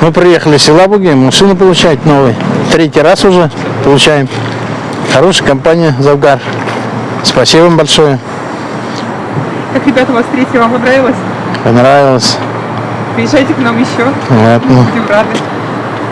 Мы приехали с Елабуги, машину получать новый. Третий раз уже получаем. Хорошая компания Завгар. Спасибо вам большое. Как ребята вас встретили, вам понравилось? Понравилось. Приезжайте к нам еще. Ладно. Будем рады.